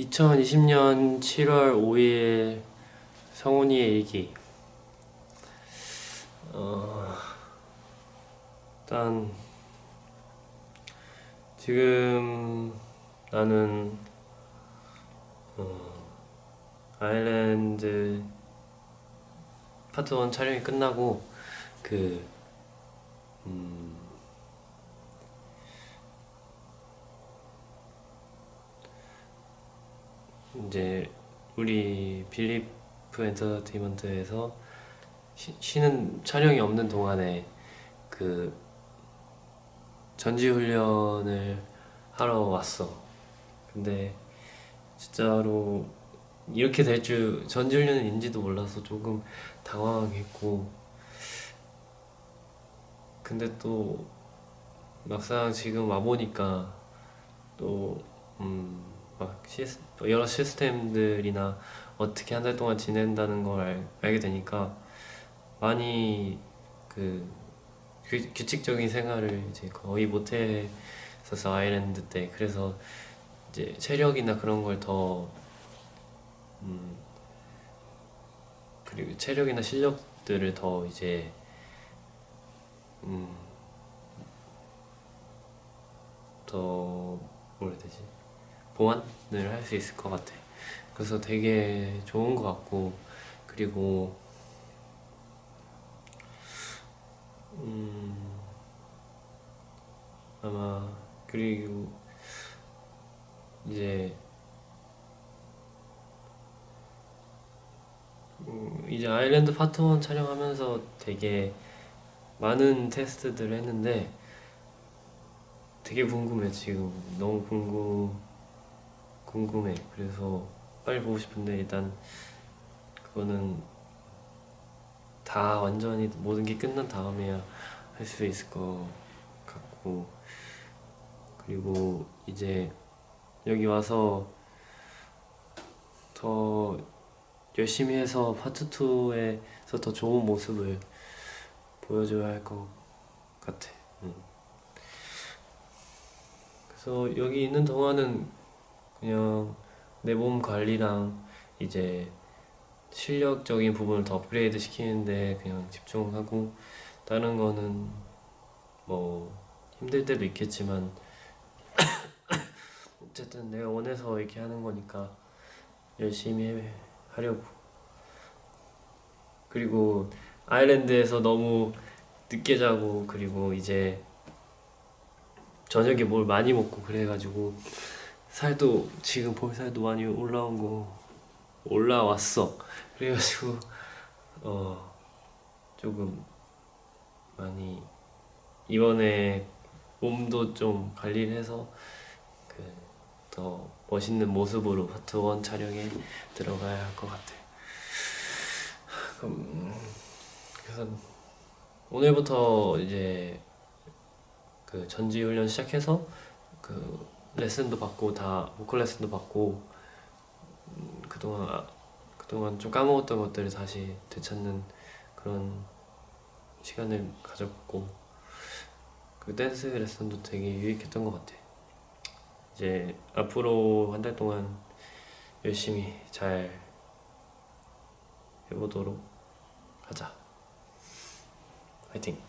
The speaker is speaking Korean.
2020년 7월 5일 성훈이의 얘기. 어, 일단 지금 나는 어, 아일랜드 파트 1 촬영이 끝나고 그 음, 이제 우리 빌리프 엔터테인먼트에서 쉬, 쉬는 촬영이 없는 동안에 그 전지 훈련을 하러 왔어. 근데 진짜로 이렇게 될 줄 전지 훈련인지도 몰라서 조금 당황했고 근데 또 막상 지금 와보니까 또 음, 막 시스, 여러 시스템들이나 어떻게 한 달 동안 지낸다는 걸 알, 알게 되니까 많이 그 규, 규칙적인 생활을 이제 거의 못했었어 아일랜드 때. 그래서 이제 체력이나 그런 걸더 음, 그리고 체력이나 실력들을 더 이제 음, 더 뭐라 해야 되지 보완을 할 수 있을 것 같아. 그래서 되게 좋은 것 같고 그리고 음, 아마 그리고 이제 음, 이제 아일랜드 파트 1 촬영하면서 되게 많은 테스트들을 했는데 되게 궁금해 지금. 너무 궁금 궁금해. 그래서 빨리 보고 싶은데 일단 그거는 다 완전히 모든 게 끝난 다음에야 할 수 있을 것 같고. 그리고 이제 여기 와서 더 열심히 해서 파트 2에서 더 좋은 모습을 보여줘야 할 것 같아. 응. 그래서 여기 있는 동안은 그냥 내 몸 관리랑 이제 실력적인 부분을 더 업그레이드 시키는데 그냥 집중하고 다른 거는 뭐 힘들 때도 있겠지만 어쨌든 내가 원해서 이렇게 하는 거니까 열심히 해, 하려고. 그리고 아일랜드에서 너무 늦게 자고 그리고 이제 저녁에 뭘 많이 먹고 그래가지고 살도 지금 볼 살도 많이 올라온 거 올라왔어. 그래가지고 어 조금 많이 이번에 몸도 좀 관리를 해서 그 더 멋있는 모습으로 파트 1 촬영에 들어가야 할 것 같아. 그럼 그래서 오늘부터 이제 그 전지 훈련 시작해서 그 레슨도 받고 다 보컬 레슨도 받고 음, 그동안 아, 그동안 좀 까먹었던 것들을 다시 되찾는 그런 시간을 가졌고 그 댄스 레슨도 되게 유익했던 것 같아. 이제 앞으로 한 달 동안 열심히 잘 해보도록 하자. 화이팅